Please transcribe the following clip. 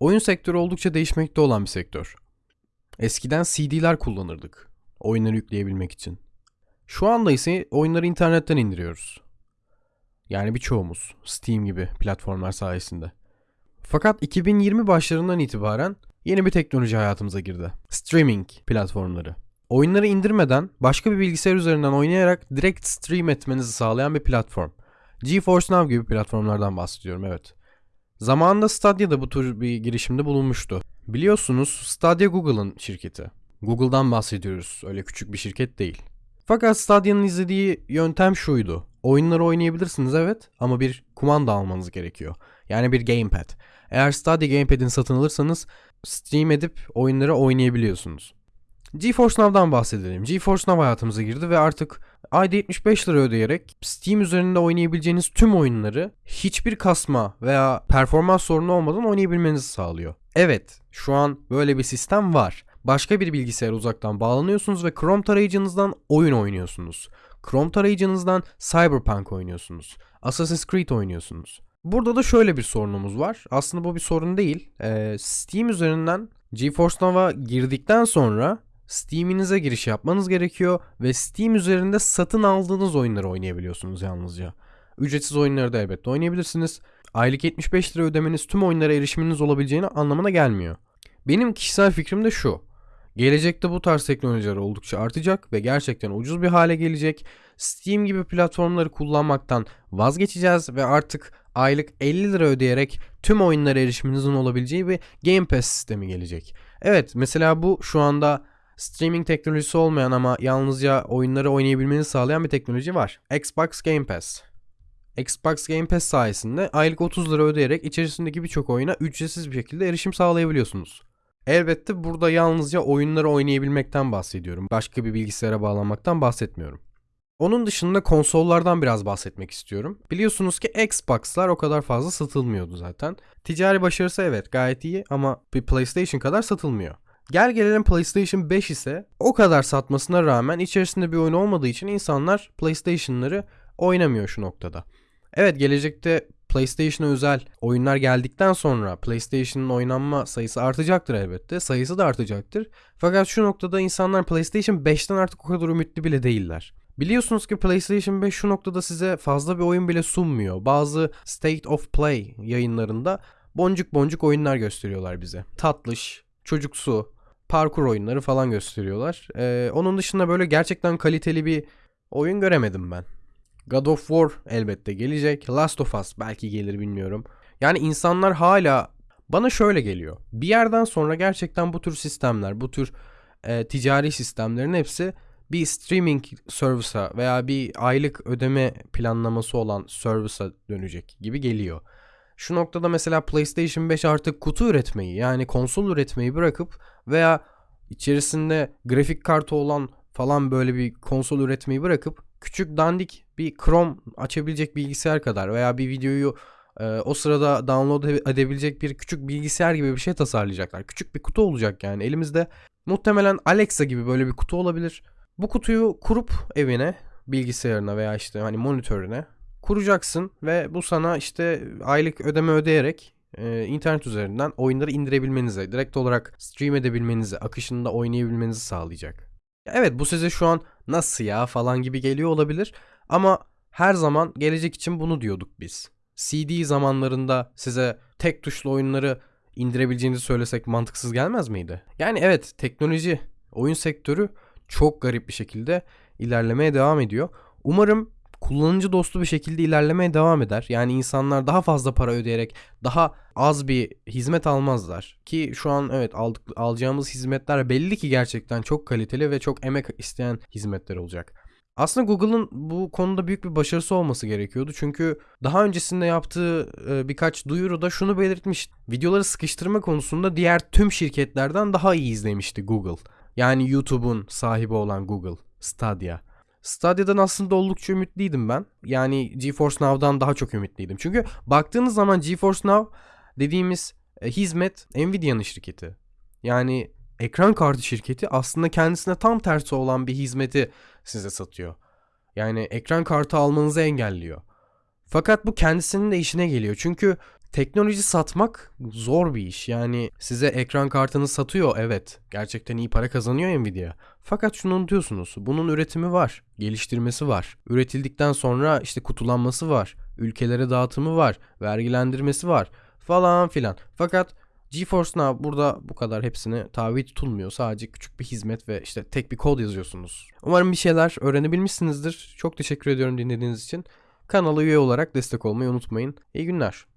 Oyun sektörü oldukça değişmekte olan bir sektör. Eskiden CD'ler kullanırdık oyunları yükleyebilmek için. Şu anda ise oyunları internetten indiriyoruz. Yani birçoğumuz Steam gibi platformlar sayesinde. Fakat 2020 başlarından itibaren yeni bir teknoloji hayatımıza girdi. Streaming platformları. Oyunları indirmeden başka bir bilgisayar üzerinden oynayarak direkt stream etmenizi sağlayan bir platform. GeForce Now gibi platformlardan bahsediyorum evet. Zamanında Stadia da bu tür bir girişimde bulunmuştu. Biliyorsunuz Stadia Google'ın şirketi. Google'dan bahsediyoruz. Öyle küçük bir şirket değil. Fakat Stadia'nın izlediği yöntem şuydu. Oyunları oynayabilirsiniz evet ama bir kumanda almanız gerekiyor. Yani bir gamepad. Eğer Stadia Gamepad'ini satın alırsanız stream edip oyunları oynayabiliyorsunuz. GeForce Now'dan bahsedelim. GeForce Now hayatımıza girdi ve artık ayda 75 lira ödeyerek Steam üzerinde oynayabileceğiniz tüm oyunları hiçbir kasma veya performans sorunu olmadan oynayabilmenizi sağlıyor. Evet, şu an böyle bir sistem var. Başka bir bilgisayara uzaktan bağlanıyorsunuz ve Chrome tarayıcınızdan oyun oynuyorsunuz. Chrome tarayıcınızdan Cyberpunk oynuyorsunuz. Assassin's Creed oynuyorsunuz. Burada da şöyle bir sorunumuz var. Aslında bu bir sorun değil. Ee, Steam üzerinden GeForce Now'a girdikten sonra Steam'inize giriş yapmanız gerekiyor ve Steam üzerinde satın aldığınız oyunları oynayabiliyorsunuz yalnızca. Ücretsiz oyunları da elbette oynayabilirsiniz. Aylık 75 lira ödemeniz tüm oyunlara erişiminiz olabileceğini anlamına gelmiyor. Benim kişisel fikrim de şu. Gelecekte bu tarz teknolojiler oldukça artacak ve gerçekten ucuz bir hale gelecek. Steam gibi platformları kullanmaktan vazgeçeceğiz ve artık aylık 50 lira ödeyerek tüm oyunlara erişiminizin olabileceği bir Game Pass sistemi gelecek. Evet mesela bu şu anda streaming teknolojisi olmayan ama yalnızca oyunları oynayabilmenizi sağlayan bir teknoloji var. Xbox Game Pass. Xbox Game Pass sayesinde aylık 30 lira ödeyerek içerisindeki birçok oyuna ücretsiz bir şekilde erişim sağlayabiliyorsunuz. Elbette burada yalnızca oyunları oynayabilmekten bahsediyorum. Başka bir bilgisayara bağlanmaktan bahsetmiyorum. Onun dışında konsollardan biraz bahsetmek istiyorum. Biliyorsunuz ki Xbox'lar o kadar fazla satılmıyordu zaten. Ticari başarısı evet gayet iyi ama bir PlayStation kadar satılmıyor. Gel gelelim PlayStation 5 ise o kadar satmasına rağmen içerisinde bir oyun olmadığı için insanlar PlayStation'ları oynamıyor şu noktada. Evet gelecekte PlayStation'a özel oyunlar geldikten sonra PlayStation'ın oynanma sayısı artacaktır elbette. Sayısı da artacaktır. Fakat şu noktada insanlar PlayStation 5'ten artık o kadar ümitli bile değiller. Biliyorsunuz ki PlayStation 5 şu noktada size fazla bir oyun bile sunmuyor. Bazı State of Play yayınlarında boncuk boncuk oyunlar gösteriyorlar bize. Tatlış, çocuksu, parkur oyunları falan gösteriyorlar. Ee, onun dışında böyle gerçekten kaliteli bir oyun göremedim ben. God of War elbette gelecek. Last of Us belki gelir bilmiyorum. Yani insanlar hala bana şöyle geliyor. Bir yerden sonra gerçekten bu tür sistemler, bu tür e, ticari sistemlerin hepsi bir streaming service'a veya bir aylık ödeme planlaması olan service'a dönecek gibi geliyor. Şu noktada mesela PlayStation 5 artık kutu üretmeyi yani konsol üretmeyi bırakıp veya içerisinde grafik kartı olan falan böyle bir konsol üretmeyi bırakıp küçük dandik bir Chrome açabilecek bilgisayar kadar veya bir videoyu e, o sırada download edebilecek bir küçük bilgisayar gibi bir şey tasarlayacaklar. Küçük bir kutu olacak yani elimizde. Muhtemelen Alexa gibi böyle bir kutu olabilir. Bu kutuyu kurup evine, bilgisayarına veya işte hani monitörüne kuracaksın ve bu sana işte aylık ödeme ödeyerek e, internet üzerinden oyunları indirebilmenize, direkt olarak stream edebilmenize, akışında oynayabilmenizi sağlayacak. Evet bu size şu an nasıl ya falan gibi geliyor olabilir ama her zaman gelecek için bunu diyorduk biz. CD zamanlarında size tek tuşlu oyunları indirebileceğinizi söylesek mantıksız gelmez miydi? Yani evet teknoloji, oyun sektörü çok garip bir şekilde ilerlemeye devam ediyor. Umarım kullanıcı dostu bir şekilde ilerlemeye devam eder. Yani insanlar daha fazla para ödeyerek daha az bir hizmet almazlar. Ki şu an evet aldık, alacağımız hizmetler belli ki gerçekten çok kaliteli ve çok emek isteyen hizmetler olacak. Aslında Google'ın bu konuda büyük bir başarısı olması gerekiyordu. Çünkü daha öncesinde yaptığı e, birkaç duyuruda şunu belirtmiş. Videoları sıkıştırma konusunda diğer tüm şirketlerden daha iyi izlemişti Google. Yani YouTube'un sahibi olan Google, Stadia. Stadia'dan aslında oldukça ümitliydim ben. Yani GeForce Now'dan daha çok ümitliydim. Çünkü baktığınız zaman GeForce Now dediğimiz e, hizmet Nvidia'nın şirketi. Yani ekran kartı şirketi aslında kendisine tam tersi olan bir hizmeti size satıyor. Yani ekran kartı almanızı engelliyor. Fakat bu kendisinin de işine geliyor. Çünkü Teknoloji satmak zor bir iş. Yani size ekran kartını satıyor evet. Gerçekten iyi para kazanıyor Nvidia. Fakat şunu unutuyorsunuz. Bunun üretimi var. Geliştirmesi var. Üretildikten sonra işte kutulanması var. Ülkelere dağıtımı var. Vergilendirmesi var. Falan filan. Fakat GeForce Now burada bu kadar hepsine tabi tutulmuyor. Sadece küçük bir hizmet ve işte tek bir kod yazıyorsunuz. Umarım bir şeyler öğrenebilmişsinizdir. Çok teşekkür ediyorum dinlediğiniz için. Kanala üye olarak destek olmayı unutmayın. İyi günler.